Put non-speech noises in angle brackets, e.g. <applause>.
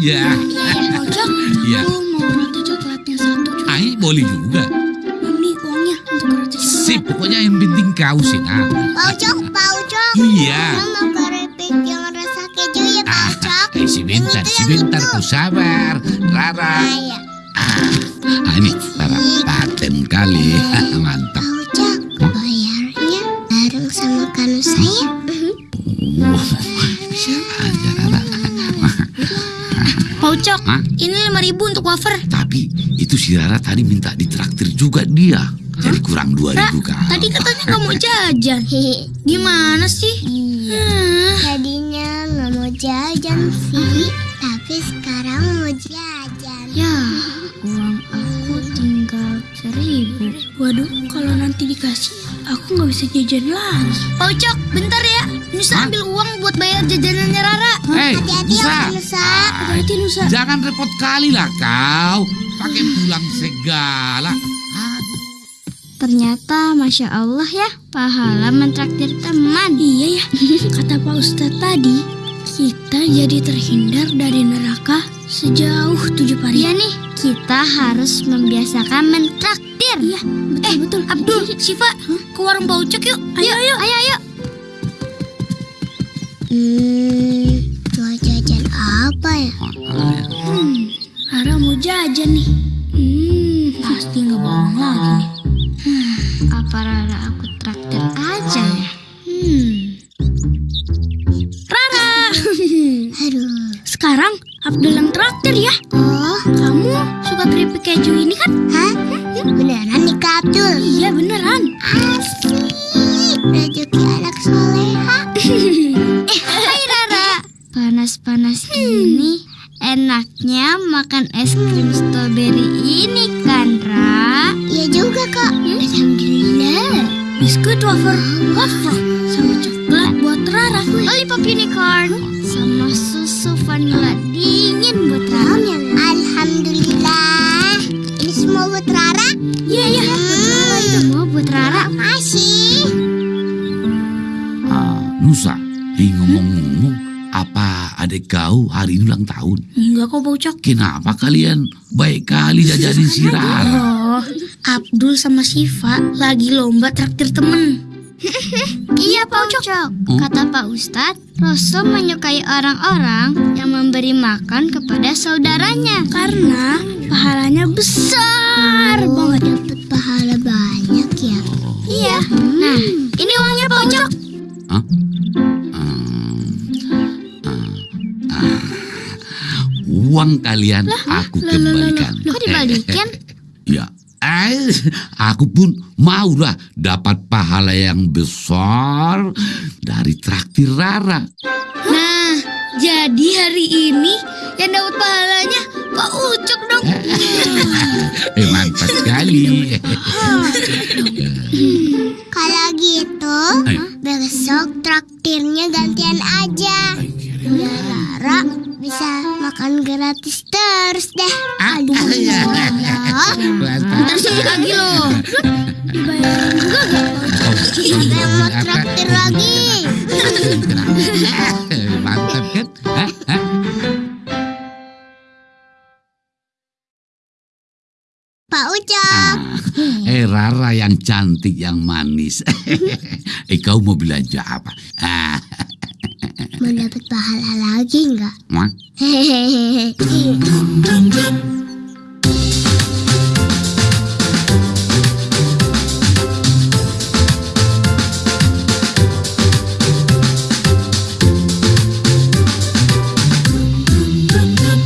aja. Ojek, Iya. aku mau roti coklatnya satu. Ai, boleh juga. Ini uangnya untuk coklat. Sip, pokoknya yang penting kau senang. Pak Ucok, Pak Ucok. Iya. Mau keripik yang rasa keju ya Pak Ah, Ucok. eh, sebentar, sebentar, ku sabar. Rara. Iya. Ah, ini, Rara, paten kali. <laughs> Mantap. Pak Ucok, bayarnya bareng sama kanu saya. Ucok, Hah? ini lima ribu untuk wafer. Tapi itu si Rara tadi minta ditraktir juga dia. Jadi kurang dua Ra, ribu kan. tadi katanya nggak mau <laughs> jajan. <laughs> Gimana sih? Iya. Hmm. Tadinya nggak mau jajan sih, tapi sekarang mau jajan. Ya, <laughs> uang aku tinggal seribu. Waduh, kalau nanti dikasih, aku nggak bisa jajan lagi. Pak Ucok, bentar ya. Nusa Hah? ambil uang buat bayar jajanannya Rara. Hei, Hati-hati ya Nusa. Pak Nusa. Hati Nusa. Jangan repot kali lah kau. Pakai pulang segala. Aduh. Ternyata Masya Allah ya, pahala mentraktir teman. Iya ya, <laughs> kata Pak Ustadz tadi, kita jadi terhindar dari neraka sejauh tujuh pari. Iya nih, kita harus membiasakan mentraktir. Iya, betul betul. Abdul, <laughs> Siva, ke warung Pak Ucok yuk. Ayo, ayo. Ayo, ayo. Hmm, pasti nggak bohong lagi nih. Apa Rara aku traktir aja ya? Hmm. Rara, Aduh. sekarang Abdul yang traktir ya. Oh, Kamu suka keripik keju ini kan? hah? Beneran nih Kak Abdul? Iya beneran. Asik. Rezeki anak soleha. <laughs> Eh, hai Rara. Panas-panas ini enaknya makan es krim strawberry ini kan, Ra? Iya juga kak. Alhamdulillah. Biskuit wafer, wafer, sama coklat buat Rara. Lollipop unicorn sama susu vanilla dingin buat Rara. Alhamdulillah. Ini semua buat Rara. Iya iya. Semua buat Rara. Makasih. Ah, Nusa, ngomong-ngomong, apa adik kau hari ini ulang tahun? Enggak kok Pak Ucok. Kenapa kalian baik kali jajanin si Rara? Oh, Abdul sama Siva lagi lomba traktir temen. Iya Pak Ucok. Kata Pak Ustadz, Rasul menyukai orang-orang yang memberi makan kepada saudaranya. Karena pahalanya besar banget. <laughs> Uang kalian aku kembalikan. Kok dibalikin? <laughs> Ya, eh, aku pun maulah dapat pahala yang besar dari traktir Rara. Nah, jadi hari ini yang dapat pahalanya Pak Ucok dong. <laughs> Eh, mantap sekali. Kalau gitu, Eh. besok traktirnya gantian aja. Rara bisa makan gratis terus deh. Aduh. Ntar sih lagi loh. Dibayarin juga? Siapa yang mau traktir lagi? Mantap kan? Pak Ucok. Eh Rara yang cantik yang manis. <laughs> eh kau mau belanja apa? Ah, Mau dapat pahala lagi nggak? Hehehe. <laughs>